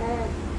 É.